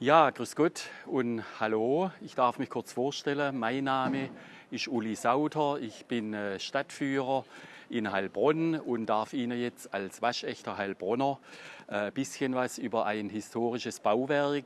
Ja, grüß Gott und hallo. Ich darf mich kurz vorstellen. Mein Name ist Uli Sauter. Ich bin äh, Stadtführer in Heilbronn und darf Ihnen jetzt als waschechter Heilbronner ein äh, bisschen was über ein historisches Bauwerk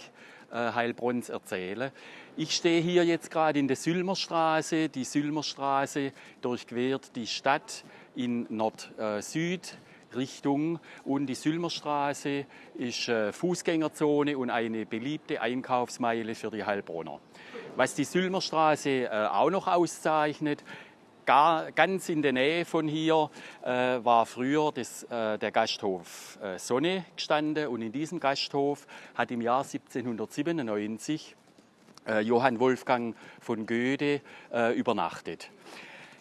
äh, Heilbronns erzählen. Ich stehe hier jetzt gerade in der Sülmerstraße. Die Sülmerstraße durchquert die Stadt in Nord-Süd. Richtung. Und die Sülmerstraße ist äh, Fußgängerzone und eine beliebte Einkaufsmeile für die Heilbronner. Was die Sülmerstraße äh, auch noch auszeichnet, Gar, ganz in der Nähe von hier äh, war früher das, äh, der Gasthof äh, Sonne gestanden und in diesem Gasthof hat im Jahr 1797 äh, Johann Wolfgang von Goethe übernachtet.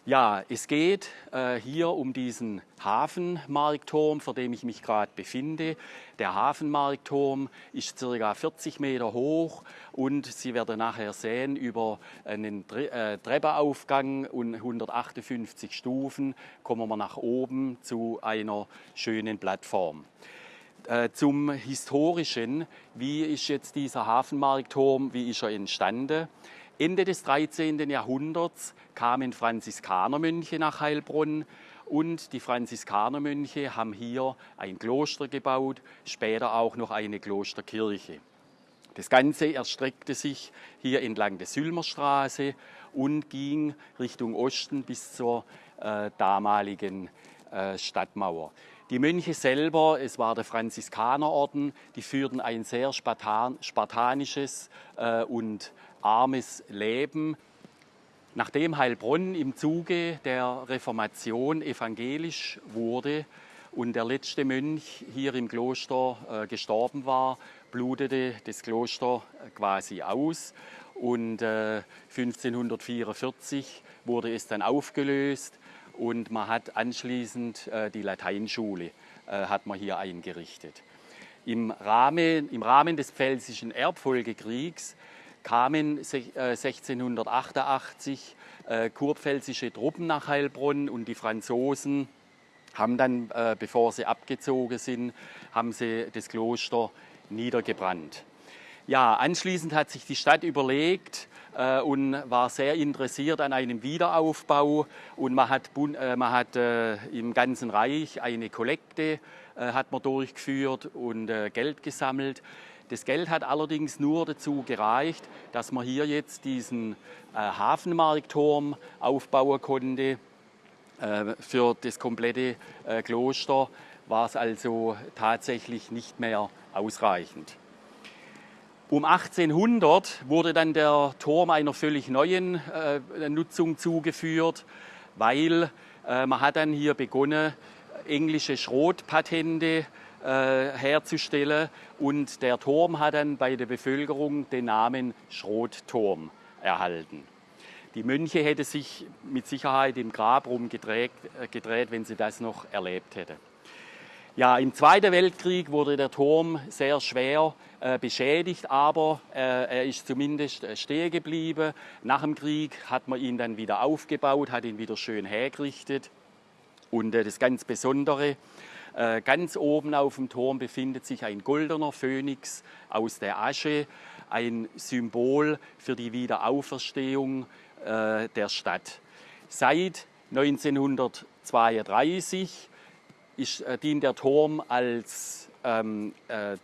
Ja, es geht äh, hier um diesen Hafenmarktturm, vor dem ich mich gerade befinde. Der Hafenmarktturm ist ca. 40 Meter hoch und Sie werden nachher sehen, über einen Tre äh, Treppenaufgang und 158 Stufen kommen wir nach oben zu einer schönen Plattform. Äh, zum Historischen, wie ist jetzt dieser Hafenmarktturm, wie ist er entstanden? Ende des 13. Jahrhunderts kamen Franziskanermönche nach Heilbronn und die Franziskanermönche haben hier ein Kloster gebaut, später auch noch eine Klosterkirche. Das Ganze erstreckte sich hier entlang der Sülmerstraße und ging Richtung Osten bis zur äh, damaligen äh, Stadtmauer. Die Mönche selber, es war der Franziskanerorden, die führten ein sehr spartan, spartanisches äh, und armes Leben. Nachdem Heilbronn im Zuge der Reformation evangelisch wurde und der letzte Mönch hier im Kloster äh, gestorben war, blutete das Kloster äh, quasi aus und äh, 1544 wurde es dann aufgelöst und man hat anschließend äh, die Lateinschule äh, hat man hier eingerichtet. Im Rahmen, Im Rahmen des Pfälzischen Erbfolgekriegs kamen 1688 äh, äh, kurpfälzische Truppen nach Heilbronn und die Franzosen haben dann, äh, bevor sie abgezogen sind, haben sie das Kloster niedergebrannt. Ja, anschließend hat sich die Stadt überlegt äh, und war sehr interessiert an einem Wiederaufbau und man hat, äh, man hat äh, im ganzen Reich eine Kollekte hat man durchgeführt und Geld gesammelt. Das Geld hat allerdings nur dazu gereicht, dass man hier jetzt diesen äh, Hafenmarktturm aufbauen konnte. Äh, für das komplette äh, Kloster war es also tatsächlich nicht mehr ausreichend. Um 1800 wurde dann der Turm einer völlig neuen äh, Nutzung zugeführt, weil äh, man hat dann hier begonnen, englische Schrotpatente äh, herzustellen. Und der Turm hat dann bei der Bevölkerung den Namen Schrotturm erhalten. Die Mönche hätten sich mit Sicherheit im Grab rumgedreht, äh, gedreht, wenn sie das noch erlebt hätten. Ja, im Zweiten Weltkrieg wurde der Turm sehr schwer äh, beschädigt, aber äh, er ist zumindest äh, stehen geblieben. Nach dem Krieg hat man ihn dann wieder aufgebaut, hat ihn wieder schön hergerichtet. Und äh, das ganz Besondere, äh, ganz oben auf dem Turm befindet sich ein goldener Phönix aus der Asche, ein Symbol für die Wiederauferstehung äh, der Stadt. Seit 1932 ist, dient der Turm als ähm,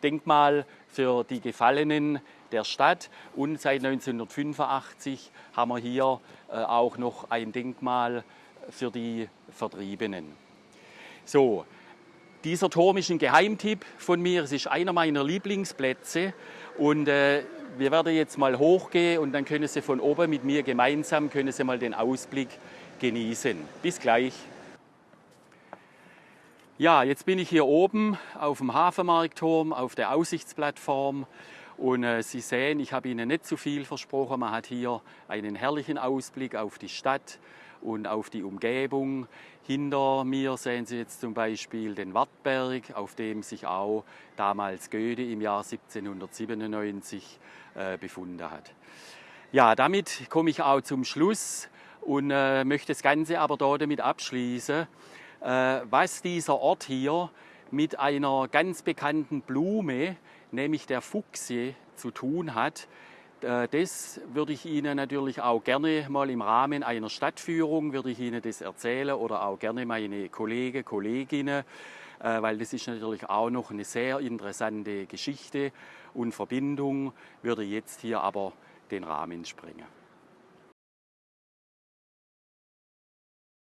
Denkmal für die Gefallenen der Stadt und seit 1985 haben wir hier auch noch ein Denkmal für die Vertriebenen. So, dieser Turm ist ein Geheimtipp von mir. Es ist einer meiner Lieblingsplätze. Und äh, wir werden jetzt mal hochgehen und dann können Sie von oben mit mir gemeinsam können Sie mal den Ausblick genießen. Bis gleich. Ja, jetzt bin ich hier oben auf dem Hafenmarktturm, auf der Aussichtsplattform. Und äh, Sie sehen, ich habe Ihnen nicht zu viel versprochen. Man hat hier einen herrlichen Ausblick auf die Stadt und auf die Umgebung. Hinter mir sehen Sie jetzt zum Beispiel den Wartberg, auf dem sich auch damals Goethe im Jahr 1797 äh, befunden hat. Ja, damit komme ich auch zum Schluss und äh, möchte das Ganze aber damit abschließen, äh, was dieser Ort hier mit einer ganz bekannten Blume, nämlich der Fuchsie, zu tun hat. Äh, das würde ich Ihnen natürlich auch gerne mal im Rahmen einer Stadtführung würde ich Ihnen das erzählen oder auch gerne meine Kollegen, Kolleginnen, äh, weil das ist natürlich auch noch eine sehr interessante Geschichte und Verbindung, würde jetzt hier aber den Rahmen sprengen.